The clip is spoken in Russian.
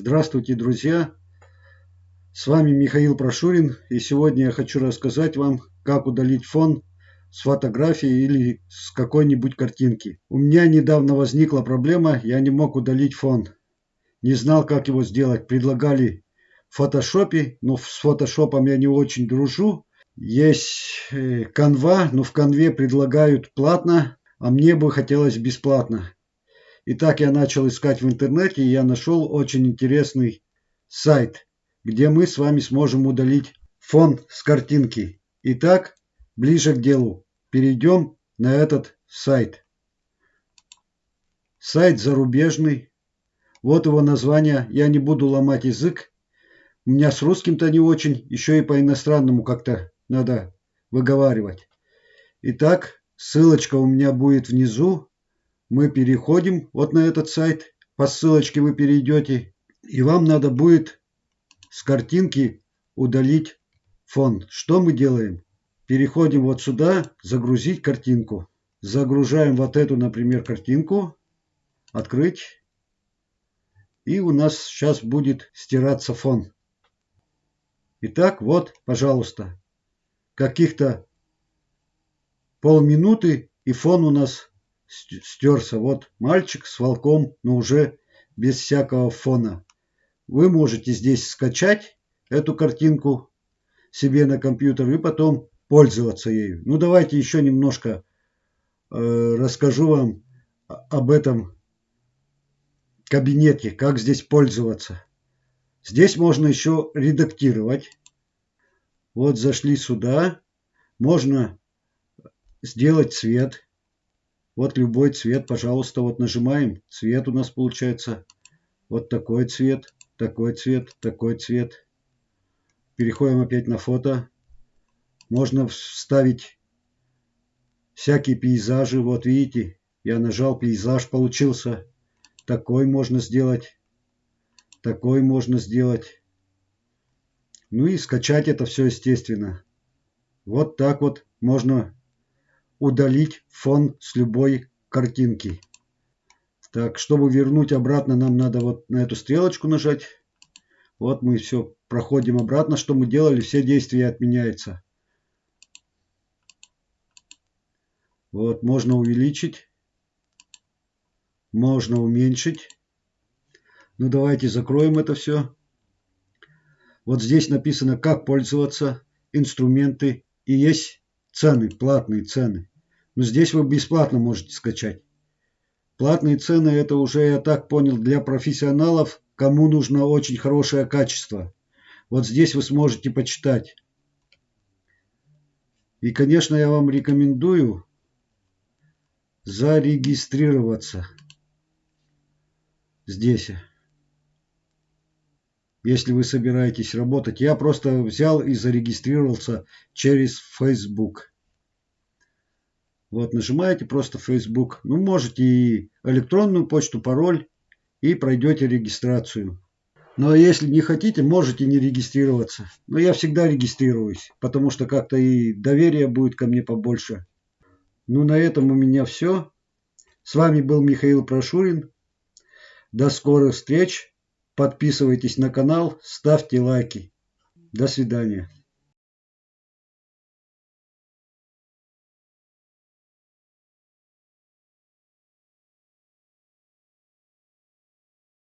Здравствуйте, друзья! С вами Михаил Прошурин, и сегодня я хочу рассказать вам, как удалить фон с фотографии или с какой-нибудь картинки. У меня недавно возникла проблема, я не мог удалить фон. Не знал, как его сделать. Предлагали в фотошопе, но с фотошопом я не очень дружу. Есть канва, э, но в канве предлагают платно, а мне бы хотелось бесплатно. Итак, я начал искать в интернете, и я нашел очень интересный сайт, где мы с вами сможем удалить фон с картинки. Итак, ближе к делу. Перейдем на этот сайт. Сайт зарубежный. Вот его название. Я не буду ломать язык. У меня с русским-то не очень. Еще и по иностранному как-то надо выговаривать. Итак, ссылочка у меня будет внизу мы переходим вот на этот сайт. По ссылочке вы перейдете. И вам надо будет с картинки удалить фон. Что мы делаем? Переходим вот сюда, загрузить картинку. Загружаем вот эту, например, картинку. Открыть. И у нас сейчас будет стираться фон. Итак, вот, пожалуйста, каких-то полминуты и фон у нас стерся. Вот мальчик с волком, но уже без всякого фона. Вы можете здесь скачать эту картинку себе на компьютер и потом пользоваться ею. Ну давайте еще немножко э, расскажу вам об этом кабинете, как здесь пользоваться. Здесь можно еще редактировать. Вот зашли сюда. Можно сделать цвет. Вот любой цвет, пожалуйста, вот нажимаем. Цвет у нас получается вот такой цвет, такой цвет, такой цвет. Переходим опять на фото. Можно вставить всякие пейзажи. Вот видите, я нажал, пейзаж получился. Такой можно сделать. Такой можно сделать. Ну и скачать это все естественно. Вот так вот можно удалить фон с любой картинки. Так, чтобы вернуть обратно, нам надо вот на эту стрелочку нажать. Вот мы все проходим обратно. Что мы делали, все действия отменяются. Вот, можно увеличить. Можно уменьшить. Ну, давайте закроем это все. Вот здесь написано, как пользоваться, инструменты. И есть цены, платные цены. Но здесь вы бесплатно можете скачать. Платные цены это уже, я так понял, для профессионалов, кому нужно очень хорошее качество. Вот здесь вы сможете почитать. И, конечно, я вам рекомендую зарегистрироваться здесь. Если вы собираетесь работать. Я просто взял и зарегистрировался через Facebook. Вот нажимаете просто Facebook. Ну, можете и электронную почту, пароль и пройдете регистрацию. Но если не хотите, можете не регистрироваться. Но я всегда регистрируюсь, потому что как-то и доверие будет ко мне побольше. Ну, на этом у меня все. С вами был Михаил Прошурин. До скорых встреч. Подписывайтесь на канал, ставьте лайки. До свидания.